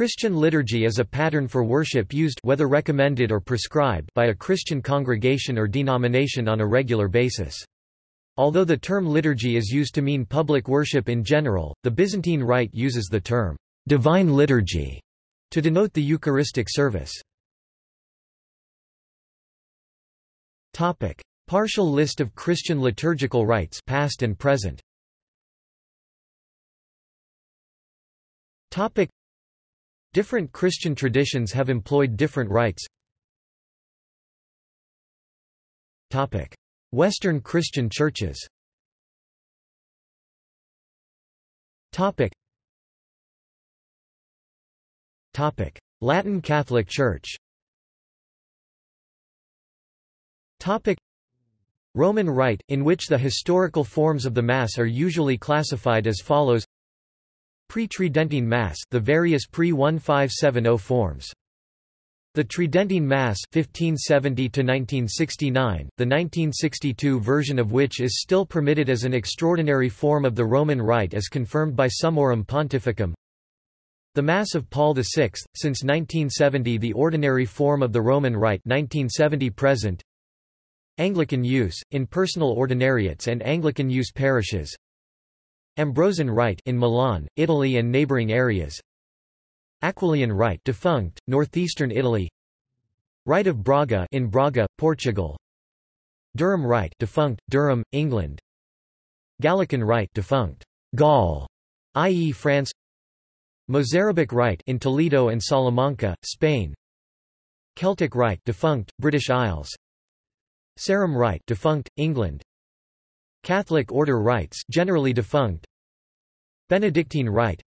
Christian liturgy is a pattern for worship used whether recommended or prescribed by a Christian congregation or denomination on a regular basis. Although the term liturgy is used to mean public worship in general, the Byzantine Rite uses the term divine liturgy to denote the Eucharistic service. Topic: Partial list of Christian liturgical rites past and present. Topic: Different Christian traditions have employed different rites. Western Christian churches. Latin Catholic Church. Roman Rite, in which the historical forms of the Mass are usually classified as follows Pre-Tridentine Mass the various pre-1570 forms. The Tridentine Mass 1570 1969, the 1962 version of which is still permitted as an extraordinary form of the Roman Rite as confirmed by Summorum Pontificum. The Mass of Paul VI, since 1970 the ordinary form of the Roman Rite 1970 present. Anglican use, in personal ordinariates and Anglican use parishes Ambrosian Rite in Milan, Italy and neighboring areas. Aquileian Rite defunct, northeastern Italy. Rite of Braga in Braga, Portugal. Durham Rite defunct, Durham, England. Gallican Rite defunct, Gaul, i.e. France. Mozarabic Rite in Toledo and Salamanca, Spain. Celtic Rite defunct, British Isles. Sarum Rite defunct, England. Catholic order rites generally defunct. Benedictine Rite.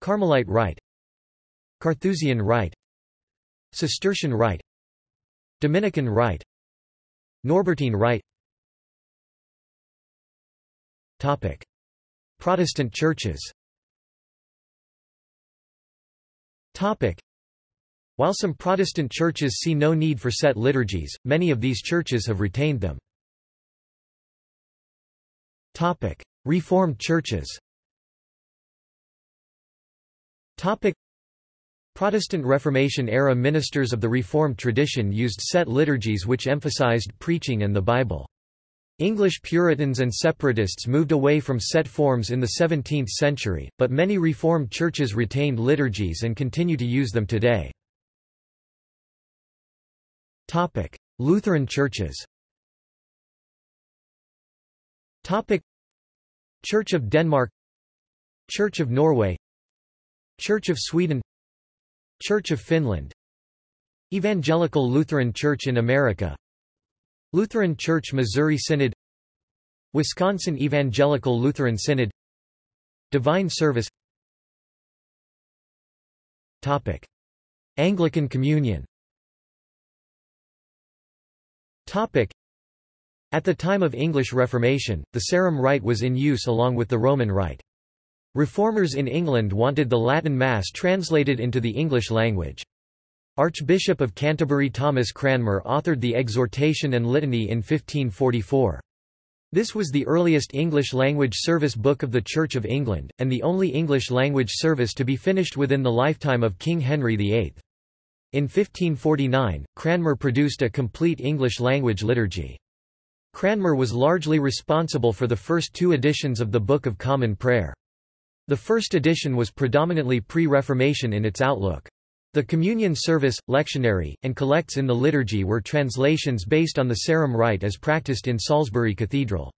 Carmelite Rite. Carthusian Rite. Cistercian Rite. Dominican Rite. Norbertine Rite. Topic. Protestant churches. Topic. While some Protestant churches see no need for set liturgies, many of these churches have retained them. Topic. Reformed churches. Topic. Protestant Reformation-era ministers of the Reformed tradition used set liturgies which emphasized preaching and the Bible. English Puritans and separatists moved away from set forms in the 17th century, but many Reformed churches retained liturgies and continue to use them today. Lutheran churches Church of Denmark. Church of Norway. Church of Sweden. Church of Finland. Evangelical Lutheran Church in America. Lutheran Church Missouri Synod. Wisconsin Evangelical Lutheran Synod. Divine Service. Topic. Anglican Communion. Topic. At the time of English Reformation, the Sarum Rite was in use along with the Roman Rite. Reformers in England wanted the Latin Mass translated into the English language. Archbishop of Canterbury Thomas Cranmer authored the Exhortation and Litany in 1544. This was the earliest English-language service book of the Church of England, and the only English-language service to be finished within the lifetime of King Henry VIII. In 1549, Cranmer produced a complete English-language liturgy. Cranmer was largely responsible for the first two editions of the Book of Common Prayer. The first edition was predominantly pre-Reformation in its outlook. The communion service, lectionary, and collects in the liturgy were translations based on the Sarum Rite as practiced in Salisbury Cathedral.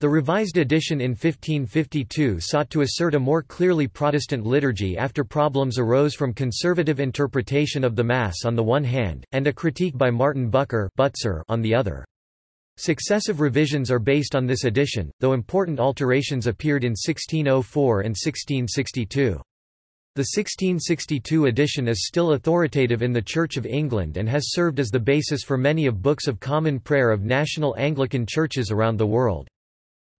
The revised edition in 1552 sought to assert a more clearly Protestant liturgy after problems arose from conservative interpretation of the Mass on the one hand, and a critique by Martin Bucer on the other. Successive revisions are based on this edition, though important alterations appeared in 1604 and 1662. The 1662 edition is still authoritative in the Church of England and has served as the basis for many of Books of Common Prayer of national Anglican churches around the world.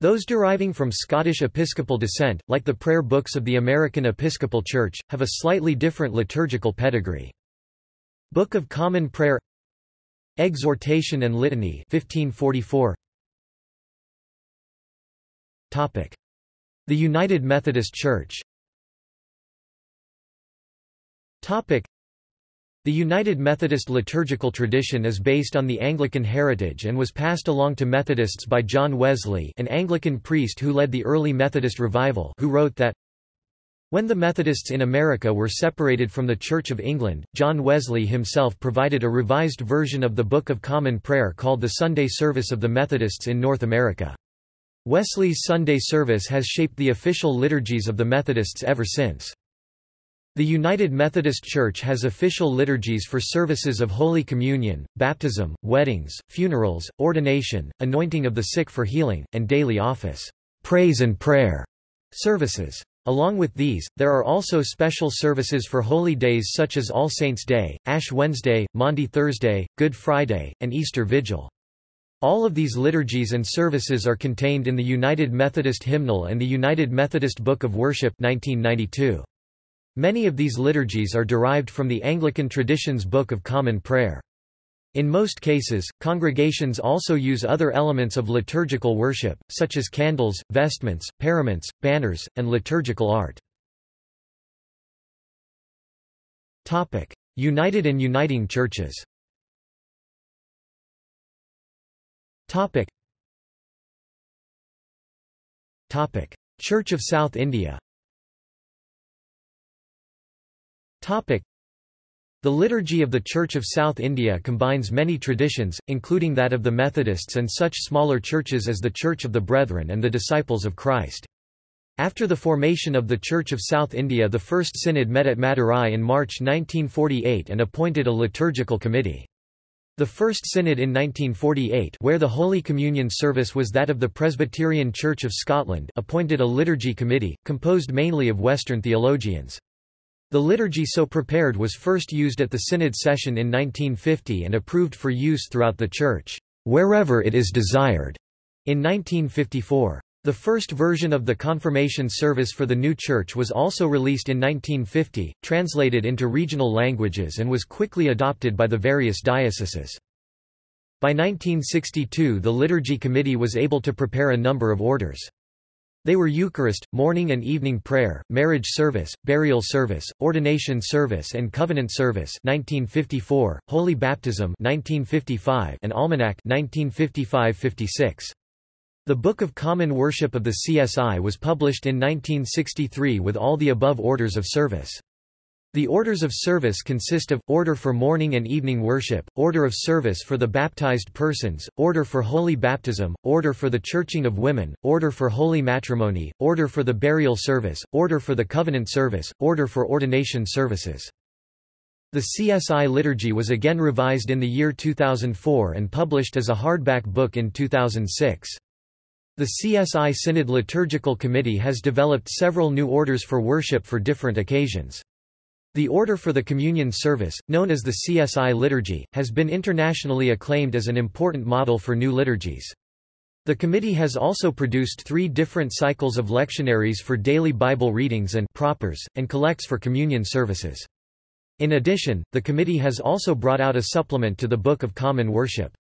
Those deriving from Scottish Episcopal descent, like the prayer books of the American Episcopal Church, have a slightly different liturgical pedigree. Book of Common Prayer Exhortation and Litany 1544 Topic. The United Methodist Church. Topic. The United Methodist liturgical tradition is based on the Anglican heritage and was passed along to Methodists by John Wesley an Anglican priest who led the early Methodist revival who wrote that when the Methodists in America were separated from the Church of England, John Wesley himself provided a revised version of the Book of Common Prayer called the Sunday Service of the Methodists in North America. Wesley's Sunday service has shaped the official liturgies of the Methodists ever since. The United Methodist Church has official liturgies for services of Holy Communion, baptism, weddings, funerals, ordination, anointing of the sick for healing, and daily office, praise and prayer services. Along with these, there are also special services for holy days such as All Saints' Day, Ash Wednesday, Maundy Thursday, Good Friday, and Easter Vigil. All of these liturgies and services are contained in the United Methodist Hymnal and the United Methodist Book of Worship 1992. Many of these liturgies are derived from the Anglican tradition's Book of Common Prayer. In most cases, congregations also use other elements of liturgical worship, such as candles, vestments, paraments, banners, and liturgical art. United and uniting churches Church of South India the Liturgy of the Church of South India combines many traditions, including that of the Methodists and such smaller churches as the Church of the Brethren and the Disciples of Christ. After the formation of the Church of South India the First Synod met at Madurai in March 1948 and appointed a liturgical committee. The First Synod in 1948 where the Holy Communion service was that of the Presbyterian Church of Scotland appointed a liturgy committee, composed mainly of Western theologians. The liturgy so prepared was first used at the Synod session in 1950 and approved for use throughout the Church, wherever it is desired, in 1954. The first version of the confirmation service for the new church was also released in 1950, translated into regional languages and was quickly adopted by the various dioceses. By 1962 the Liturgy Committee was able to prepare a number of orders. They were Eucharist, morning and evening prayer, marriage service, burial service, ordination service and covenant service 1954, Holy Baptism 1955 and Almanac 1955-56. The Book of Common Worship of the CSI was published in 1963 with all the above orders of service. The orders of service consist of, Order for Morning and Evening Worship, Order of Service for the Baptized Persons, Order for Holy Baptism, Order for the Churching of Women, Order for Holy Matrimony, Order for the Burial Service, Order for the Covenant Service, Order for Ordination Services. The CSI liturgy was again revised in the year 2004 and published as a hardback book in 2006. The CSI Synod Liturgical Committee has developed several new orders for worship for different occasions. The Order for the Communion Service, known as the CSI Liturgy, has been internationally acclaimed as an important model for new liturgies. The committee has also produced three different cycles of lectionaries for daily Bible readings and propers, and collects for communion services. In addition, the committee has also brought out a supplement to the Book of Common Worship.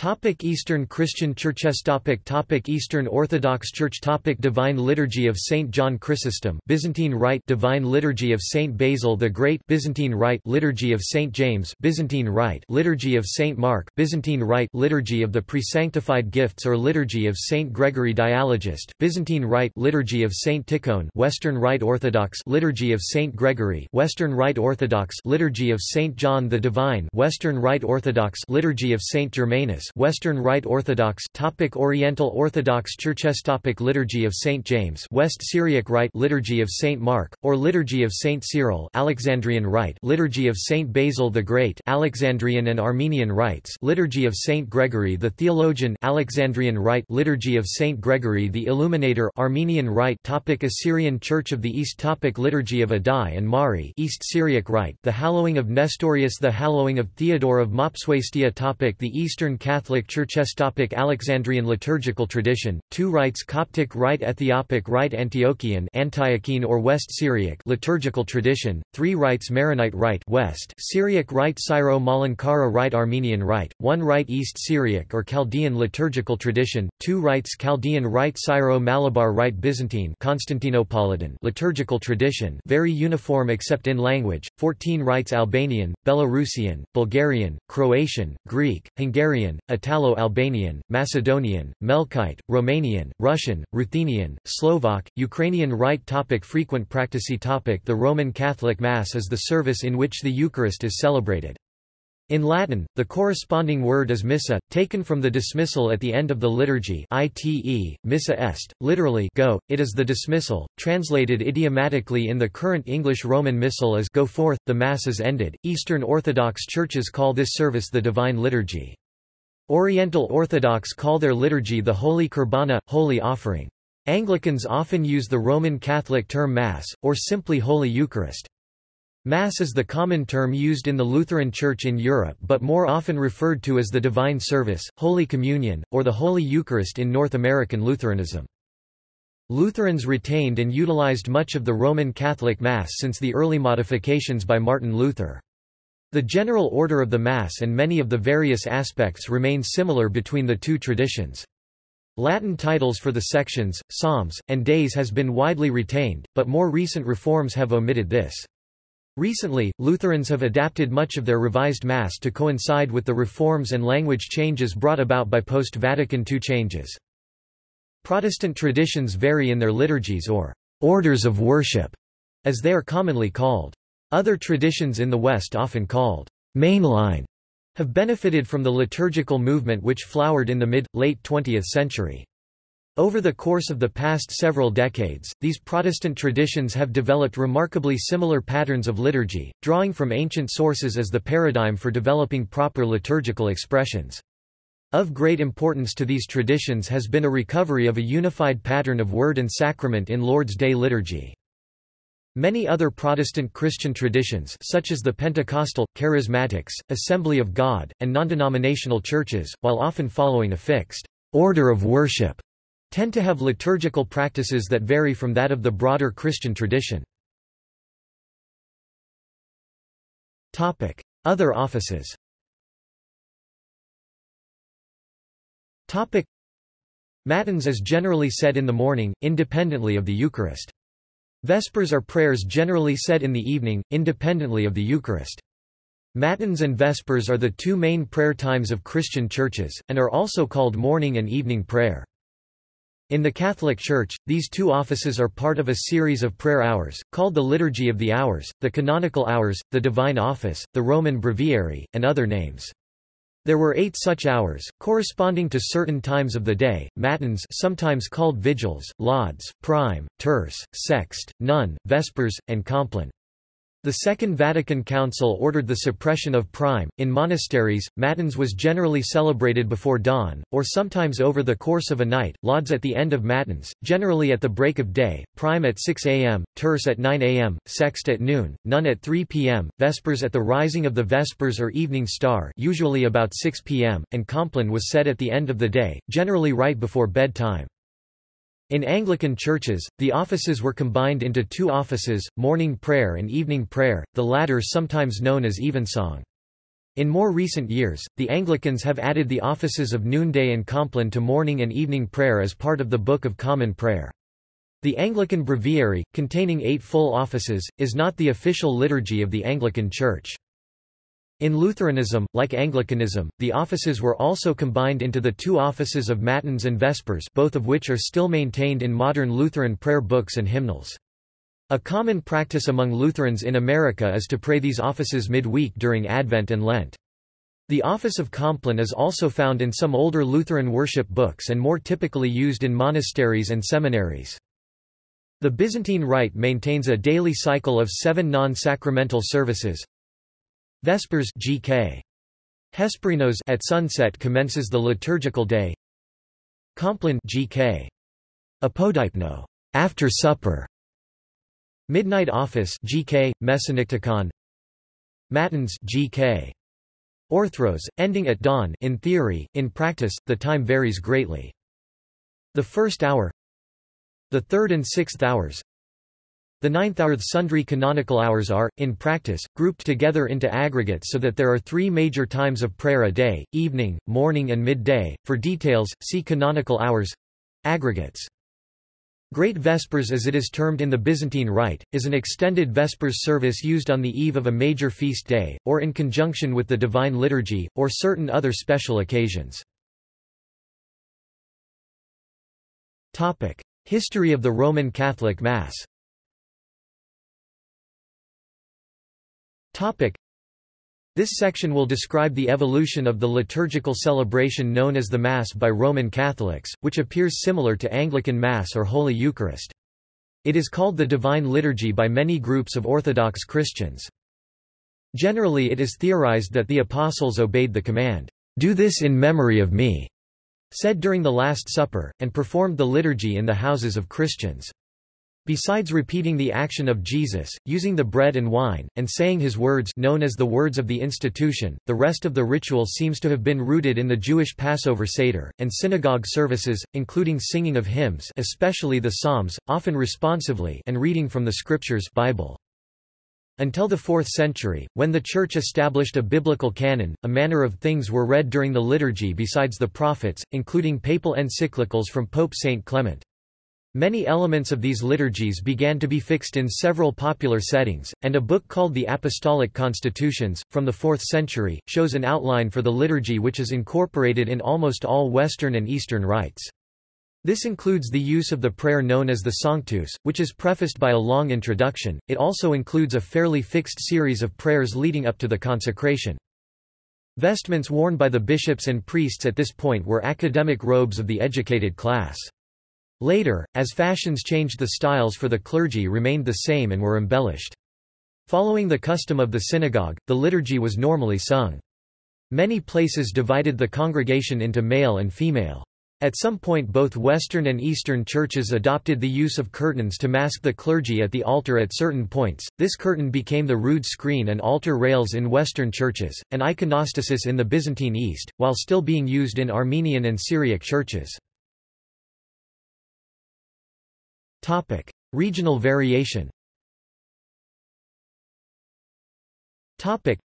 Topic Eastern Christian Churches topic topic Eastern Orthodox Church topic Divine Liturgy of Saint John Chrysostom Byzantine Rite Divine Liturgy of Saint Basil the Great Byzantine Rite Liturgy of Saint James Byzantine Rite Liturgy of Saint Mark Byzantine Rite Liturgy of the Presanctified Gifts or Liturgy of Saint Gregory Dialogist Byzantine Rite Liturgy of Saint Tikhon Western Rite Orthodox Liturgy of Saint Gregory Western Rite Orthodox Liturgy of Saint John the Divine Western Rite Orthodox Liturgy of Saint Germanus Western Rite Orthodox topic Oriental Orthodox Churches topic Liturgy of St James West Syriac Rite Liturgy of St Mark or Liturgy of St Cyril Alexandrian Rite Liturgy of St Basil the Great Alexandrian and Armenian rites Liturgy of St Gregory the Theologian Alexandrian Rite Liturgy of St Gregory the Illuminator Armenian Rite topic Assyrian Church of the East topic Liturgy of Addai and Mari East Syriac Rite The Hallowing of Nestorius The Hallowing of Theodore of Mopsuestia topic The Eastern Catholic Churches Topic Alexandrian liturgical tradition, two rites Coptic Rite Ethiopic Rite Antiochian Antiochene or West Syriac liturgical tradition, three rites Maronite Rite West Syriac Rite Syro-Malankara Rite Armenian Rite, one rite East Syriac or Chaldean liturgical tradition, two rites Chaldean Rite Syro-Malabar Rite Byzantine Constantinopolitan liturgical tradition very uniform except in language, 14 rites Albanian, Belarusian, Bulgarian, Croatian, Greek, Hungarian, Italo-Albanian, Macedonian, Melkite, Romanian, Russian, Ruthenian, Slovak, Ukrainian Rite topic Frequent practice topic The Roman Catholic Mass is the service in which the Eucharist is celebrated. In Latin, the corresponding word is missa, taken from the dismissal at the end of the liturgy ite, missa est, literally go, it is the dismissal, translated idiomatically in the current English Roman Missal as go forth, the Mass is ended. Eastern Orthodox churches call this service the Divine Liturgy. Oriental Orthodox call their liturgy the Holy Qurbana, Holy Offering. Anglicans often use the Roman Catholic term Mass, or simply Holy Eucharist. Mass is the common term used in the Lutheran Church in Europe but more often referred to as the Divine Service, Holy Communion, or the Holy Eucharist in North American Lutheranism. Lutherans retained and utilized much of the Roman Catholic Mass since the early modifications by Martin Luther. The general order of the Mass and many of the various aspects remain similar between the two traditions. Latin titles for the sections, psalms, and days has been widely retained, but more recent reforms have omitted this. Recently, Lutherans have adapted much of their revised Mass to coincide with the reforms and language changes brought about by post-Vatican II changes. Protestant traditions vary in their liturgies or orders of worship, as they are commonly called. Other traditions in the West often called mainline have benefited from the liturgical movement which flowered in the mid-late 20th century. Over the course of the past several decades, these Protestant traditions have developed remarkably similar patterns of liturgy, drawing from ancient sources as the paradigm for developing proper liturgical expressions. Of great importance to these traditions has been a recovery of a unified pattern of word and sacrament in Lord's Day liturgy. Many other Protestant Christian traditions such as the Pentecostal, Charismatics, Assembly of God, and non-denominational churches, while often following a fixed order of worship, tend to have liturgical practices that vary from that of the broader Christian tradition. Other offices Matins is generally said in the morning, independently of the Eucharist. Vespers are prayers generally said in the evening, independently of the Eucharist. Matins and Vespers are the two main prayer times of Christian churches, and are also called morning and evening prayer. In the Catholic Church, these two offices are part of a series of prayer hours, called the Liturgy of the Hours, the Canonical Hours, the Divine Office, the Roman Breviary, and other names. There were eight such hours, corresponding to certain times of the day, matins sometimes called vigils, lauds, prime, terce, sext, none, vespers, and compline. The Second Vatican Council ordered the suppression of prime. In monasteries, Matins was generally celebrated before dawn, or sometimes over the course of a night, lauds at the end of Matins, generally at the break of day, prime at 6 am, terce at 9 am, sext at noon, none at 3 pm, vespers at the rising of the vespers or evening star usually about 6 pm, and compline was said at the end of the day, generally right before bedtime. In Anglican churches, the offices were combined into two offices, morning prayer and evening prayer, the latter sometimes known as evensong. In more recent years, the Anglicans have added the offices of noonday and compline to morning and evening prayer as part of the Book of Common Prayer. The Anglican Breviary, containing eight full offices, is not the official liturgy of the Anglican Church. In Lutheranism, like Anglicanism, the offices were also combined into the two offices of Matins and Vespers both of which are still maintained in modern Lutheran prayer books and hymnals. A common practice among Lutherans in America is to pray these offices midweek during Advent and Lent. The office of Compline is also found in some older Lutheran worship books and more typically used in monasteries and seminaries. The Byzantine Rite maintains a daily cycle of seven non-sacramental services, Vespers GK. Hesperinos at sunset commences the liturgical day. Compline GK. Apodeipno after supper. Midnight office GK Mesonyktikon. Matins GK. Orthros, ending at dawn in theory, in practice, the time varies greatly. The first hour The third and sixth hours the ninth hour sundry canonical hours are, in practice, grouped together into aggregates so that there are three major times of prayer a day, evening, morning and midday. For details, see canonical hours. Aggregates. Great Vespers as it is termed in the Byzantine Rite, is an extended Vespers service used on the eve of a major feast day, or in conjunction with the Divine Liturgy, or certain other special occasions. History of the Roman Catholic Mass This section will describe the evolution of the liturgical celebration known as the Mass by Roman Catholics, which appears similar to Anglican Mass or Holy Eucharist. It is called the Divine Liturgy by many groups of Orthodox Christians. Generally it is theorized that the Apostles obeyed the command, "'Do this in memory of me' said during the Last Supper, and performed the liturgy in the houses of Christians. Besides repeating the action of Jesus, using the bread and wine, and saying his words known as the words of the institution, the rest of the ritual seems to have been rooted in the Jewish Passover Seder, and synagogue services, including singing of hymns especially the Psalms, often responsively and reading from the Scriptures Bible. Until the 4th century, when the Church established a biblical canon, a manner of things were read during the liturgy besides the prophets, including papal encyclicals from Pope Saint Clement. Many elements of these liturgies began to be fixed in several popular settings, and a book called the Apostolic Constitutions, from the 4th century, shows an outline for the liturgy which is incorporated in almost all Western and Eastern rites. This includes the use of the prayer known as the Sanctus, which is prefaced by a long introduction, it also includes a fairly fixed series of prayers leading up to the consecration. Vestments worn by the bishops and priests at this point were academic robes of the educated class. Later, as fashions changed the styles for the clergy remained the same and were embellished. Following the custom of the synagogue, the liturgy was normally sung. Many places divided the congregation into male and female. At some point both Western and Eastern churches adopted the use of curtains to mask the clergy at the altar at certain points. This curtain became the rood screen and altar rails in Western churches, and iconostasis in the Byzantine East, while still being used in Armenian and Syriac churches. Topic: Regional variation. Topic: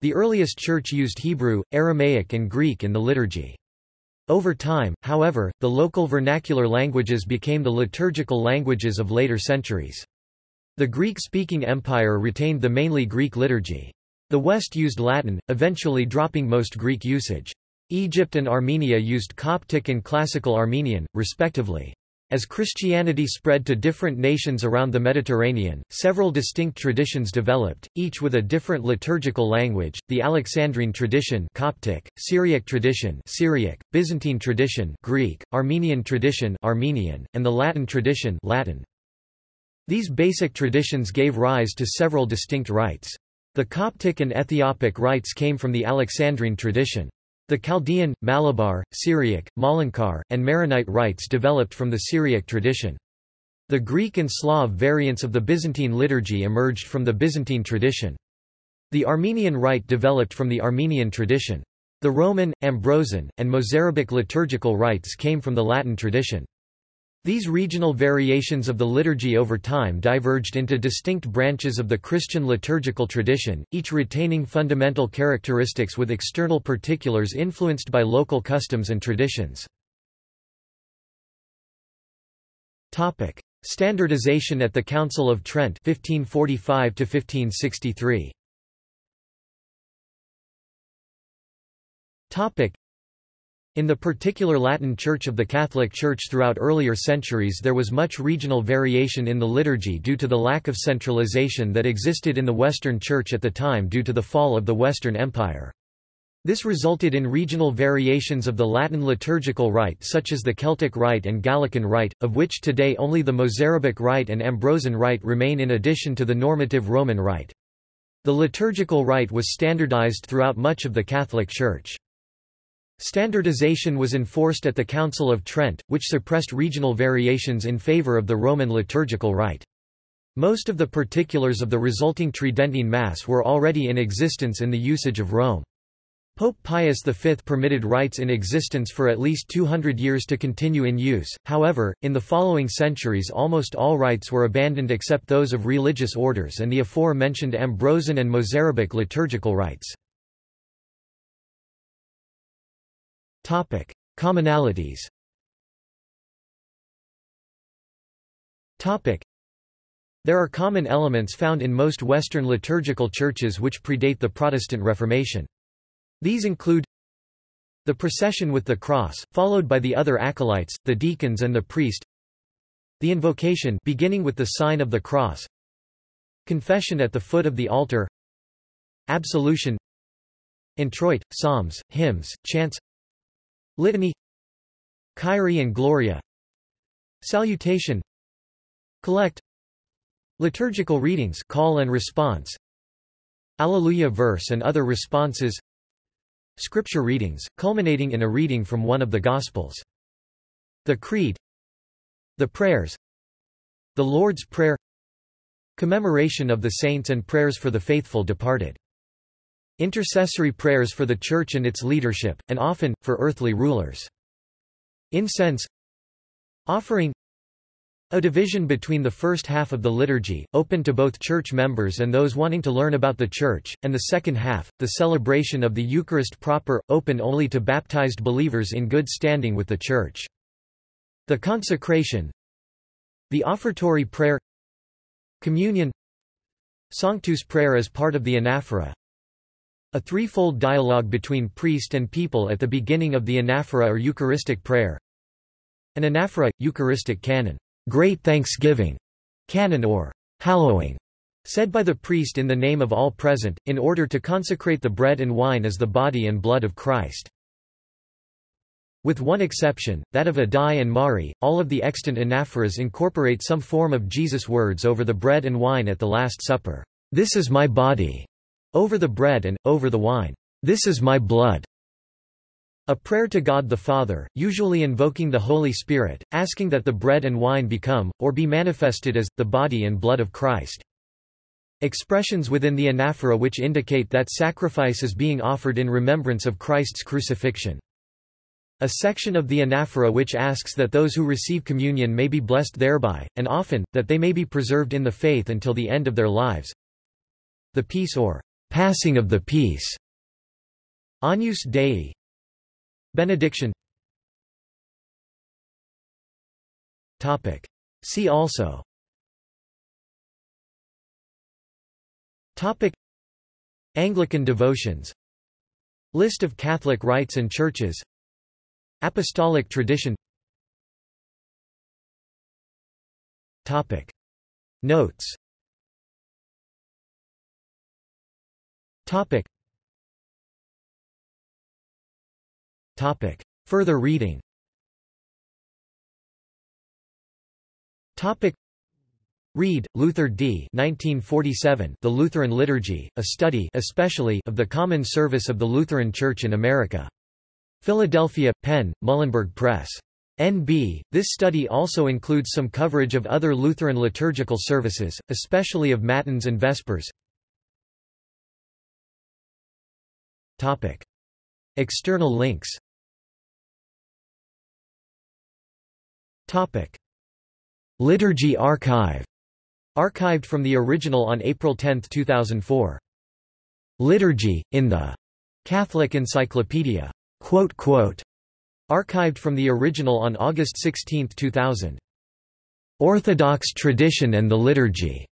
The earliest church used Hebrew, Aramaic and Greek in the liturgy. Over time, however, the local vernacular languages became the liturgical languages of later centuries. The Greek-speaking empire retained the mainly Greek liturgy. The West used Latin, eventually dropping most Greek usage. Egypt and Armenia used Coptic and Classical Armenian, respectively. As Christianity spread to different nations around the Mediterranean, several distinct traditions developed, each with a different liturgical language, the Alexandrine tradition Coptic, Syriac tradition Syriac, Byzantine tradition Greek, Armenian tradition Armenian, and the Latin tradition Latin. These basic traditions gave rise to several distinct rites. The Coptic and Ethiopic rites came from the Alexandrine tradition. The Chaldean, Malabar, Syriac, Malankar, and Maronite rites developed from the Syriac tradition. The Greek and Slav variants of the Byzantine liturgy emerged from the Byzantine tradition. The Armenian rite developed from the Armenian tradition. The Roman, Ambrosian, and Mozarabic liturgical rites came from the Latin tradition. These regional variations of the liturgy over time diverged into distinct branches of the Christian liturgical tradition, each retaining fundamental characteristics with external particulars influenced by local customs and traditions. Topic: Standardization at the Council of Trent 1545 to 1563. In the particular Latin Church of the Catholic Church throughout earlier centuries there was much regional variation in the liturgy due to the lack of centralization that existed in the Western Church at the time due to the fall of the Western Empire. This resulted in regional variations of the Latin liturgical rite such as the Celtic rite and Gallican rite, of which today only the Mozarabic rite and Ambrosian rite remain in addition to the normative Roman rite. The liturgical rite was standardized throughout much of the Catholic Church. Standardization was enforced at the Council of Trent, which suppressed regional variations in favor of the Roman liturgical rite. Most of the particulars of the resulting Tridentine Mass were already in existence in the usage of Rome. Pope Pius V permitted rites in existence for at least 200 years to continue in use, however, in the following centuries almost all rites were abandoned except those of religious orders and the aforementioned Ambrosian and Mozarabic liturgical rites. Commonalities There are common elements found in most Western liturgical churches which predate the Protestant Reformation. These include the procession with the cross, followed by the other acolytes, the deacons and the priest the invocation beginning with the sign of the cross confession at the foot of the altar absolution introit, psalms, hymns, chants litany. Kyrie and Gloria. Salutation. Collect. Liturgical readings call and response. Alleluia verse and other responses. Scripture readings, culminating in a reading from one of the Gospels. The Creed. The prayers. The Lord's Prayer. Commemoration of the saints and prayers for the faithful departed. Intercessory prayers for the Church and its leadership, and often, for earthly rulers. Incense. Offering. A division between the first half of the liturgy, open to both church members and those wanting to learn about the church, and the second half, the celebration of the Eucharist proper, open only to baptized believers in good standing with the church. The consecration. The offertory prayer. Communion. Sanctus prayer as part of the anaphora A threefold dialogue between priest and people at the beginning of the anaphora or Eucharistic prayer An anaphora, Eucharistic canon Great Thanksgiving canon or hallowing, said by the priest in the name of all present, in order to consecrate the bread and wine as the body and blood of Christ. With one exception, that of Addai and Mari, all of the extant anaphoras incorporate some form of Jesus' words over the bread and wine at the Last Supper. This is my body, over the bread and, over the wine. This is my blood, a prayer to God the Father, usually invoking the Holy Spirit, asking that the bread and wine become, or be manifested as, the body and blood of Christ. Expressions within the anaphora which indicate that sacrifice is being offered in remembrance of Christ's crucifixion. A section of the anaphora which asks that those who receive communion may be blessed thereby, and often, that they may be preserved in the faith until the end of their lives. The peace or passing of the peace. Agnus Dei, Benediction Topic. See also Topic. Anglican devotions List of Catholic rites and churches Apostolic tradition Topic. Notes Topic. Topic. Further reading Topic. Reed, Luther D. 1947, the Lutheran Liturgy, a study especially of the common service of the Lutheran Church in America. Philadelphia, Penn, Muhlenberg Press. NB. This study also includes some coverage of other Lutheran liturgical services, especially of Matins and Vespers. Topic. External links Topic. Liturgy Archive. Archived from the original on April 10, 2004. Liturgy, in the Catholic Encyclopedia. Quote, quote, archived from the original on August 16, 2000. Orthodox Tradition and the Liturgy.